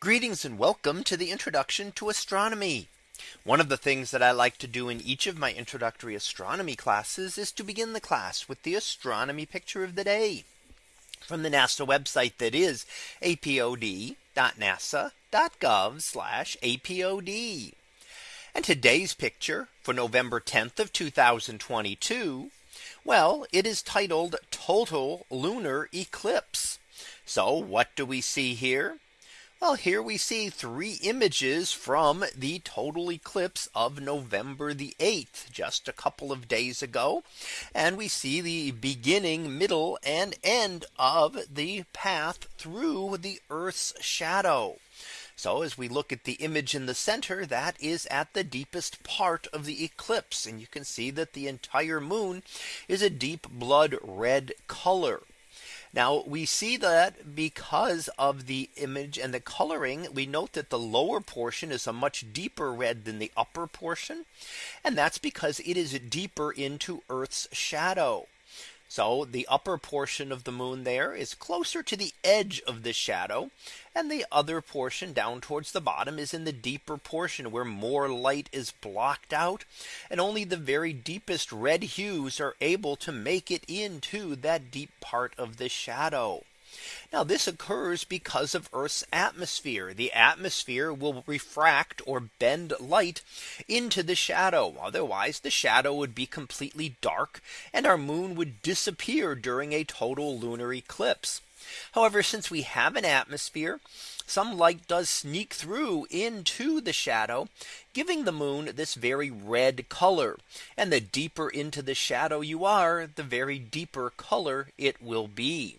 Greetings and welcome to the introduction to astronomy. One of the things that I like to do in each of my introductory astronomy classes is to begin the class with the astronomy picture of the day from the NASA website that is apod.nasa.gov apod. And today's picture for November 10th of 2022. Well, it is titled total lunar eclipse. So what do we see here? Well, here we see three images from the total eclipse of November the 8th, just a couple of days ago. And we see the beginning, middle and end of the path through the Earth's shadow. So as we look at the image in the center, that is at the deepest part of the eclipse. And you can see that the entire moon is a deep blood red color. Now we see that because of the image and the coloring, we note that the lower portion is a much deeper red than the upper portion. And that's because it is deeper into Earth's shadow. So the upper portion of the moon there is closer to the edge of the shadow. And the other portion down towards the bottom is in the deeper portion where more light is blocked out. And only the very deepest red hues are able to make it into that deep part of the shadow. Now this occurs because of Earth's atmosphere. The atmosphere will refract or bend light into the shadow. Otherwise the shadow would be completely dark and our moon would disappear during a total lunar eclipse. However, since we have an atmosphere, some light does sneak through into the shadow, giving the moon this very red color. And the deeper into the shadow you are, the very deeper color it will be.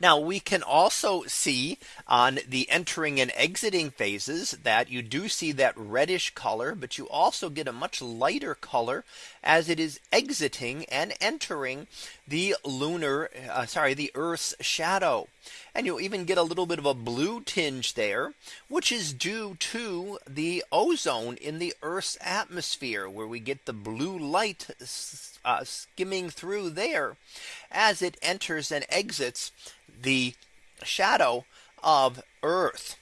Now we can also see on the entering and exiting phases that you do see that reddish color, but you also get a much lighter color as it is exiting and entering the lunar, uh, sorry, the Earth's shadow. And you'll even get a little bit of a blue tinge there, which is due to the ozone in the Earth's atmosphere, where we get the blue light uh, skimming through there as it enters and exits the shadow of Earth.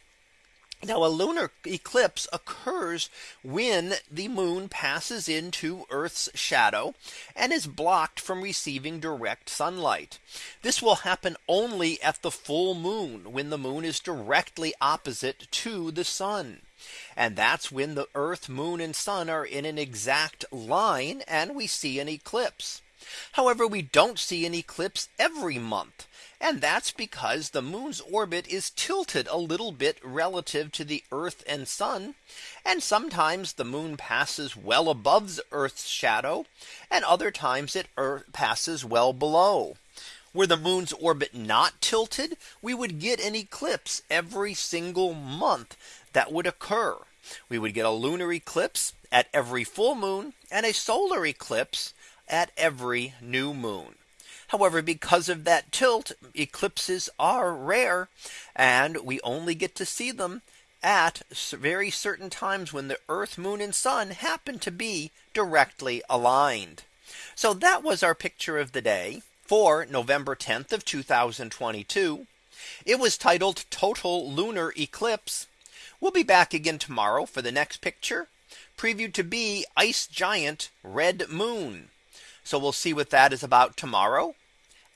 Now a lunar eclipse occurs when the moon passes into Earth's shadow and is blocked from receiving direct sunlight. This will happen only at the full moon when the moon is directly opposite to the sun. And that's when the Earth, moon and sun are in an exact line and we see an eclipse. However, we don't see an eclipse every month. And that's because the moon's orbit is tilted a little bit relative to the Earth and sun. And sometimes the moon passes well above the Earth's shadow. And other times it er, passes well below. Were the moon's orbit not tilted, we would get an eclipse every single month that would occur. We would get a lunar eclipse at every full moon and a solar eclipse at every new moon. However, because of that tilt, eclipses are rare and we only get to see them at very certain times when the Earth, moon and sun happen to be directly aligned. So that was our picture of the day for November 10th of 2022. It was titled total lunar eclipse. We'll be back again tomorrow for the next picture previewed to be ice giant red moon. So we'll see what that is about tomorrow.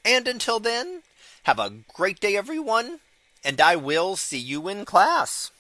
And until then, have a great day, everyone. And I will see you in class.